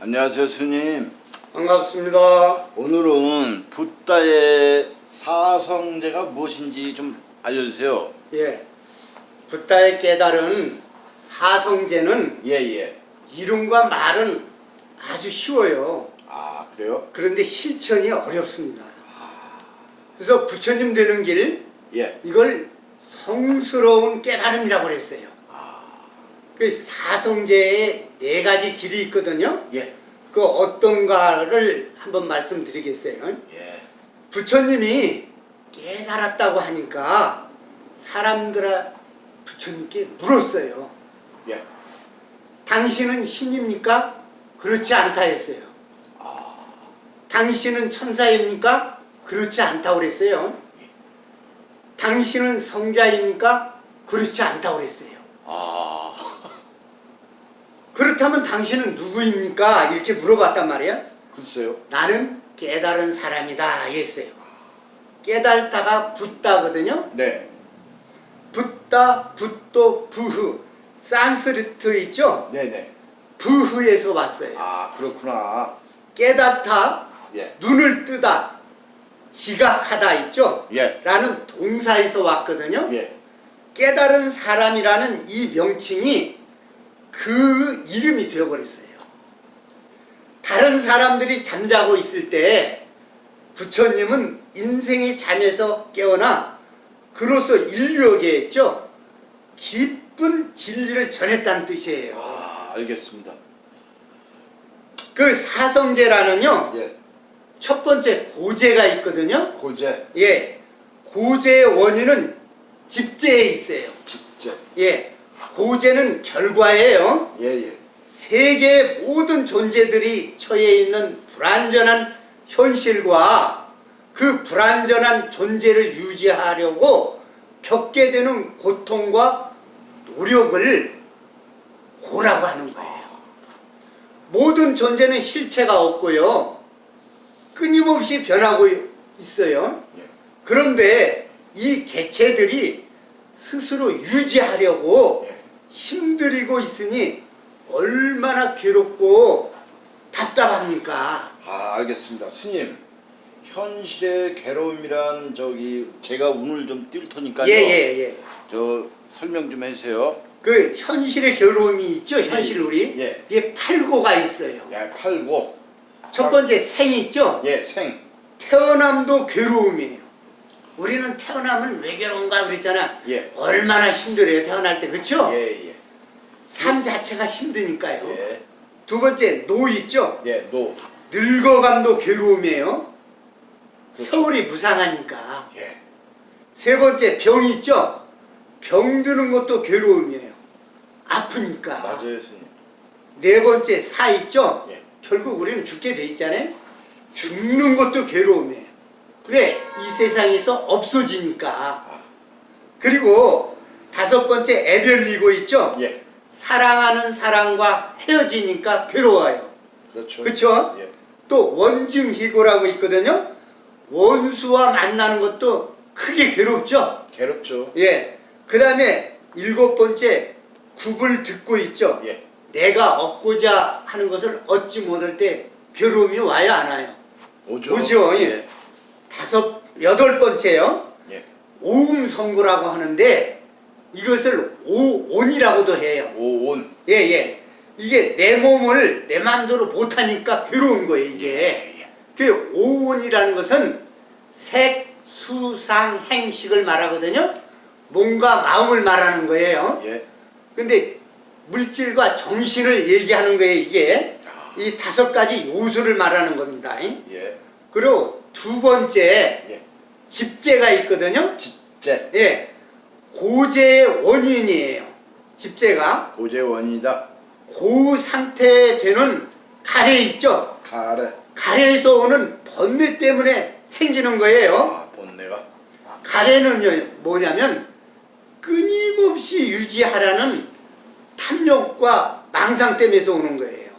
안녕하세요 스님 반갑습니다. 오늘은 붓다의 사성제가 무엇인지 좀 알려주세요 예. 붓다의 깨달은 사성제는 예예 이름과 말은 아주 쉬워요. 아 그래요? 그런데 실천이 어렵습니다. 그래서 부처님 되는 길 예 이걸 성스러운 깨달음이라고 그랬어요. 그 사성제에 네 가지 길이 있거든요. 예. 그 어떤가를 한번 말씀드리겠어요. 예. 부처님이 깨달았다고 하니까 사람들아 부처님께 물었어요. 예. 당신은 신입니까? 그렇지 않다 했어요. 당신은 천사입니까? 그렇지 않다고 그랬어요. 당신은 성자입니까? 그렇지 않다고 그랬어요. 아 그렇다면 당신은 누구입니까? 이렇게 물어봤단 말이야. 글쎄요 나는 깨달은 사람이다 했어요. 깨달다가 붓다거든요. 네 붓다, 붓도, 부흐. 산스리트 있죠? 네네 부흐에서 왔어요. 아 그렇구나 깨닫다, 예 눈을 뜨다, 지각하다 있죠? 예. 라는 동사에서 왔거든요. 예. 깨달은 사람이라는 이 명칭이 그 이름이 되어버렸어요. 다른 사람들이 잠자고 있을 때 부처님은 인생의 잠에서 깨어나 그로서 인류에게 했죠. 깊은 진리를 전했다는 뜻이에요. 아 알겠습니다 그 사성제라는요. 예 첫 번째 고제가 있거든요. 고제 예. 고제의 원인은 집제에 있어요. 직제 예. 고제는 결과예요. 예 예 세계의 모든 존재들이 처해 있는 불완전한 현실과 그 불완전한 존재를 유지하려고 겪게 되는 고통과 노력을 고라고 하는 거예요. 모든 존재는 실체가 없고요. 끊임없이 변하고 있어요. 예. 그런데 이 개체들이 스스로 유지하려고 예. 힘들이고 있으니 얼마나 괴롭고 답답합니까? 아 알겠습니다 스님 현실의 괴로움이란 저기 제가 운을 좀 띌 테니까요 예예예. 예, 저 설명 좀 해주세요 그 현실의 괴로움이 있죠. 현실 우리. 예. 이게 팔고가 있어요. 예, 팔고 첫 번째 생 있죠. 예, 생. 태어남도 괴로움이에요. 우리는 태어나면 왜 괴로운가 그랬잖아. 예. 얼마나 힘들어요 태어날 때 그렇죠? 예, 예. 삶 자체가 힘드니까요. 예. 두 번째 노 있죠. 예, 노. 늙어감도 괴로움이에요. 그렇죠. 서울이 무상하니까. 예. 세 번째 병 있죠. 병 드는 것도 괴로움이에요. 아프니까. 맞아요, 스님. 네 번째 사 있죠. 예. 결국 우리는 죽게 돼 있잖아요. 죽는 것도 괴로움이에요. 왜? 이 세상에서 없어지니까. 아, 그리고 다섯 번째 애별리고 있죠. 예. 사랑하는 사람과 헤어지니까 괴로워요. 그렇죠. 그쵸? 예. 또 원증희고라고 있거든요. 원수와 만나는 것도 크게 괴롭죠. 괴롭죠. 예. 그 다음에 일곱 번째 굽을 듣고 있죠. 예. 내가 얻고자 하는 것을 얻지 못할 때 괴로움이 안 와요? 오죠. 오죠, 예. 예. 다섯 여덟 번째요. 예. 오음성구라고 하는데 이것을 오온이라고도 해요. 오온. 예 예. 이게 내 몸을 내 마음대로 못하니까 괴로운 거예요 이게. 그 오온이라는 것은 색, 수, 상, 행식을 말하거든요. 몸과 마음을 말하는 거예요. 예. 근데 물질과 정신을 얘기하는 거예요 이게. 아, 이 다섯 가지 요소를 말하는 겁니다. 예. 그리고 두 번째 예. 집재가 있거든요. 집제. 예. 고재의 원인이에요. 집재가. 고재원이다. 고 상태에 되는 가래 있죠. 가래. 가래에서 오는 번뇌 때문에 생기는 거예요. 아, 본내가. 가래는 뭐냐면 끊임없이 유지하라는 탐욕과 망상 때문에서 오는 거예요.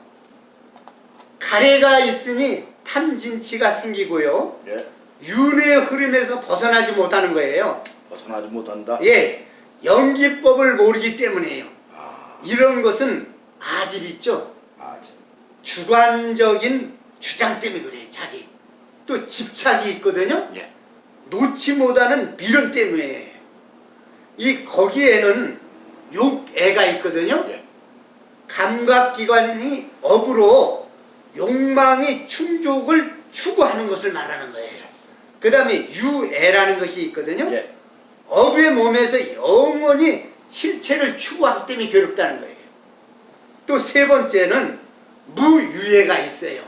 가래가 있으니 탐진치가 생기고요. 예. 윤의 흐름에서 벗어나지 못하는 거예요. 벗어나지 못한다. 예, 연기법을 모르기 때문에요. 아, 이런 것은 아집 있죠. 아, 참. 주관적인 주장 때문에 그래 자기 또 집착이 있거든요 예. 놓지 못하는 미련 때문에 이 거기에는 욕애가 있거든요 예. 감각기관이 업으로 욕망의 충족을 추구하는 것을 말하는 거예요 그 다음에 유애라는 것이 있거든요 예. 업의 몸에서 영원히 실체를 추구하기 때문에 괴롭다는 거예요. 또 세 번째는 무유예가 있어요.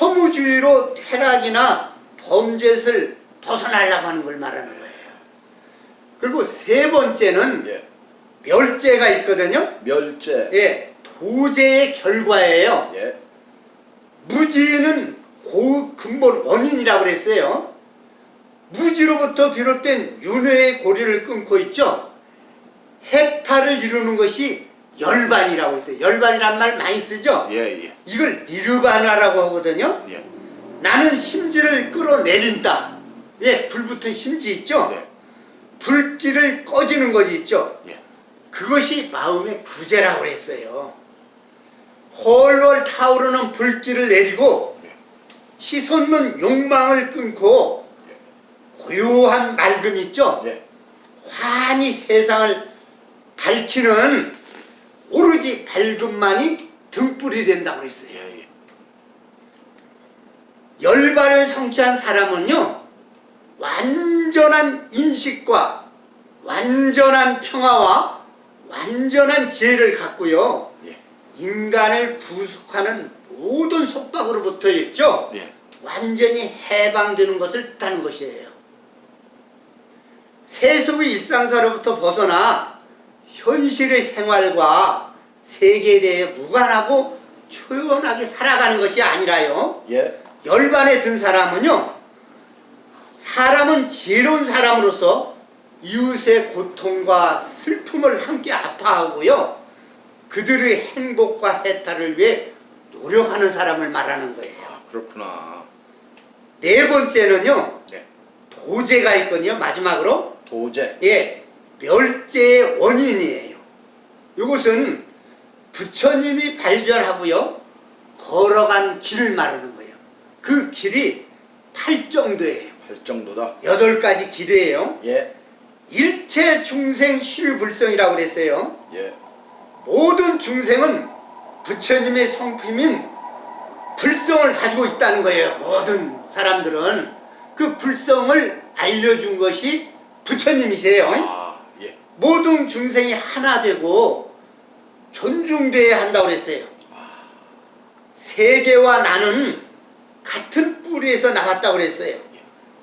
허무주의로 퇴락이나 범죄를 벗어나려고 하는 걸 말하는 거예요. 그리고 세 번째는 예. 멸죄가 있거든요. 멸제. 예, 도제의 결과예요. 예. 무지는 고 근본 원인이라고 그랬어요. 무지로부터 비롯된 윤회의 고리를 끊고 있죠. 해탈을 이루는 것이 열반이라고 했어요. 열반이란 말 많이 쓰죠. 예. 예. 이걸 니르바나라고 하거든요. 예. 나는 심지를 끌어내린다. 예, 불 붙은 심지 있죠. 예. 불길을 꺼지는 것이 있죠. 예. 그것이 마음의 구제라고 그랬어요. 헐헐 타오르는 불길을 내리고 예. 치솟는 욕망을 끊고 고요한 맑음 있죠. 예. 환히 세상을 밝히는 오로지 밝음만이 등불이 된다고 그랬어요. 예. 예. 열반을 성취한 사람은요 완전한 인식과 완전한 평화와 완전한 지혜를 갖고요 예. 인간을 구속하는 모든 속박으로부터 있죠 예. 완전히 해방되는 것을 뜻하는 것이에요 세속의 일상사로부터 벗어나 현실의 생활과 세계에 대해 무관하고 초연하게 살아가는 것이 아니라요 예. 열반에 든 사람은요 사람은 지혜로운 사람으로서 이웃의 고통과 슬픔을 함께 아파하고요 그들의 행복과 해탈을 위해 노력하는 사람을 말하는 거예요 아, 그렇구나. 네 번째는요 네. 도제가 있거든요 마지막으로 도제. 예 멸제의 원인이에요 이것은 부처님이 발견하고요 걸어간 길을 말하는 거예요 그 길이 팔정도예요 할 정도다. 여덟 가지 길이에요 예. 일체 중생 실불성이라고 그랬어요 예. 모든 중생은 부처님의 성품인 불성을 가지고 있다는 거예요 모든 사람들은 그 불성을 알려준 것이 부처님이세요 아, 예. 모든 중생이 하나 되고 존중돼야 한다고 그랬어요. 세계와 나는 같은 뿌리에서 나왔다고 그랬어요.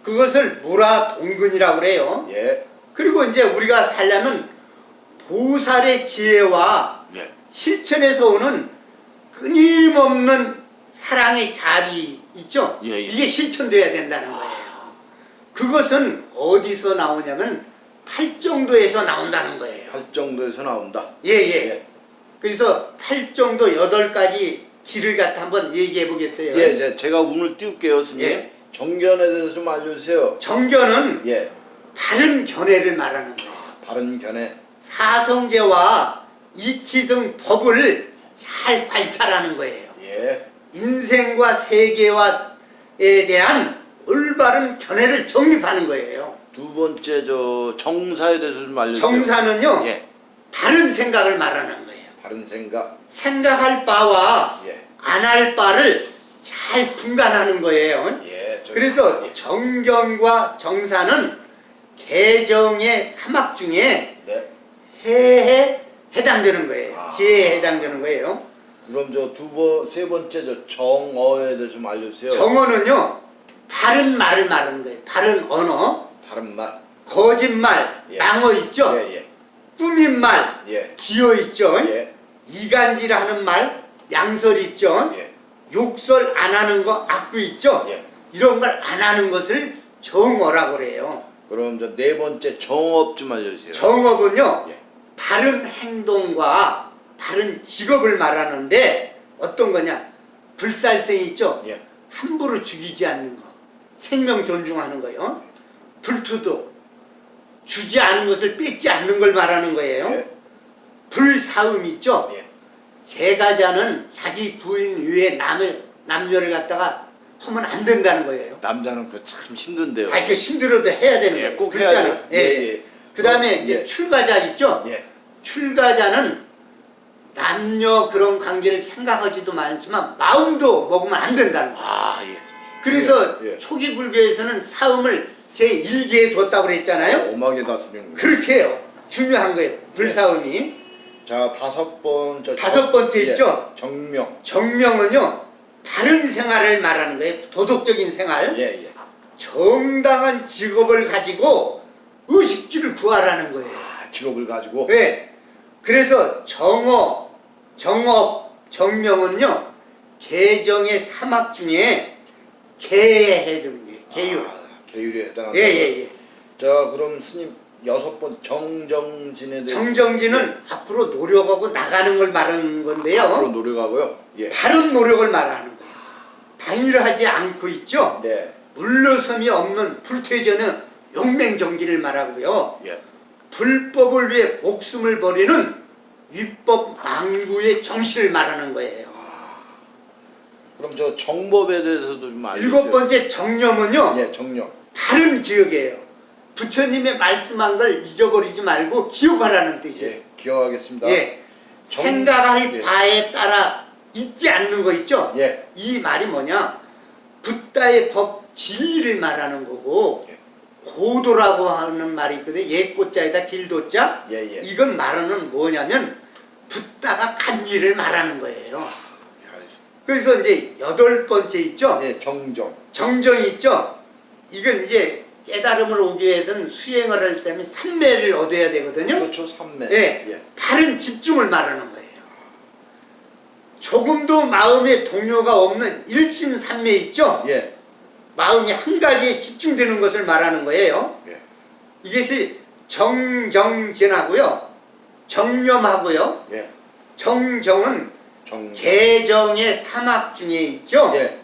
그것을 무라 동근이라고 그래요. 예. 그리고 이제 우리가 살려면 보살의 지혜와 예. 실천에서 오는 끊임없는 사랑의 자비 있죠? 예, 예. 이게 실천돼야 된다는 거예요. 그것은 어디서 나오냐면 팔정도에서 나온다는 거예요. 할 정도에서 나온다. 예, 예. 그래서 팔정도 여덟 가지 길을 갖다 한번 얘기해 보겠어요. 예, 이제 제가 운을 띄울게요, 스님. 예. 정견에 대해서 좀 알려주세요. 정견은 예. 바른 견해를 말하는 거예요. 바른 견해. 사성제와 이치 등 법을 잘 관찰하는 거예요. 예. 인생과 세계와에 대한 올바른 견해를 정립하는 거예요. 두 번째 저 정사에 대해서 좀 알려주세요. 정사는요, 예. 바른 생각을 말하는 거예요. 바른 생각. 생각할 바와 예. 안할 바를 잘 분간하는 거예요. 예. 저- 그래서 예. 정견과 정사는 개정의 사막 중에 네. 해에 해당되는 거예요. 아. 지혜에 해당되는 거예요. 그럼 저 두 번, 세 번째 저 정어에 대해서 좀 알려주세요. 정어는요, 바른 말을 말하는 거예요. 바른 언어, 바른 말. 거짓말, 예. 낭어 있죠? 예, 예. 꾸민 말, 예. 기어 있죠? 예. 이간질 하는 말, 양설 있죠? 예. 욕설 안 하는 거, 악구 있죠? 예. 이런 걸 안 하는 것을 정어라고 그래요. 그럼 저 네 번째 정업 좀 알려주세요. 정업은요, 예. 바른 행동과 바른 직업을 말하는데 어떤 거냐? 불살생이 있죠? 예. 함부로 죽이지 않는 거. 생명 존중하는 거요. 불투도 주지 않은 것을 뺏지 않는 걸 말하는 거예요. 예. 불사음 있죠? 예. 제가자는 자기 부인 위에 남을 남녀를 갖다가 하면 안 된다는 거예요. 남자는 그 참 힘든데요. 아, 이거 힘들어도 해야 되는 예, 거예요. 꼭 그렇잖아요. 해야죠. 예, 예, 예. 예. 그 다음에 이제 예. 출가자 있죠? 예. 출가자는 남녀 그런 관계를 생각하지도 않지만 마음도 먹으면 안 된다는 거예요. 아 예. 그래서 예, 예. 초기 불교에서는 사음을 제 1기에 뒀다고 그랬잖아요. 오막에 다스리는 거. 그렇게 해요. 중요한 거예요. 불사음이. 자 다섯 번째 다섯 번째 있죠? 정명. 정명은요. 바른 생활을 말하는 거예요. 도덕적인 생활. 예 예. 정당한 직업을 가지고 의식주를 구하라는 거예요. 아, 직업을 가지고 왜? 그래서 정어, 정업, 정명은요. 계정의 사막 중에 개에 해당하는 거예요. 계율. 아, 계율에 해당한다. 예예예. 예, 자 그럼 스님 여섯 번 정정진에 대해 정정진은 앞으로 노력하고 나가는 걸 말하는 건데요. 앞으로 노력하고요. 예. 바른 노력을 말하는 거예요. 방일하지 않고 있죠. 네. 물러섬이 없는 불퇴전은 용맹정진을 말하고요. 예. 불법을 위해 목숨을 버리는 위법 망구의 정신을 말하는 거예요. 그럼 저 정법에 대해서도 좀 알려주세요. 일곱 번째 정념은요. 예, 정령. 바른 기억이에요. 부처님의 말씀한 걸 잊어버리지 말고 기억하라는 뜻이에요. 예, 기억하겠습니다. 예. 정- 생각할 예. 바에 따라 잊지 않는 거 있죠? 예. 이 말이 뭐냐? 붓다의 법 진리를 말하는 거고 예. 고도라고 하는 말이 있거든요. 옛고자에다 길도자. 예, 예. 이건 말하는 뭐냐면 붓다가 간 일을 말하는 거예요. 그래서 이제 여덟 번째 있죠? 예, 정정. 정정이 있죠? 이건 이제 깨달음을 오기 위해서는 수행을 할 때는 삼매를 얻어야 되거든요. 그렇죠, 삼매. 예. 예. 바른 집중을 말하는 거예요. 조금도 마음에 동요가 없는 일신삼매 있죠? 예. 마음이 한 가지에 집중되는 것을 말하는 거예요. 예. 이것이 정정진하고요. 정념하고요. 예. 정정은 정. 개정의 사막 중에 있죠? 예.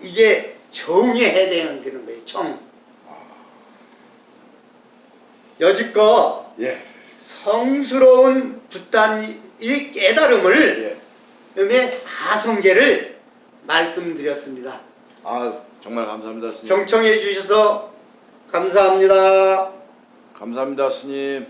이게 정에 해당되는 거예요. 정. 여지껏 예. 성스러운 붓단의 깨달음을 예. 사성제를 말씀드렸습니다. 아, 정말 감사합니다, 스님. 경청해 주셔서 감사합니다. 감사합니다, 스님.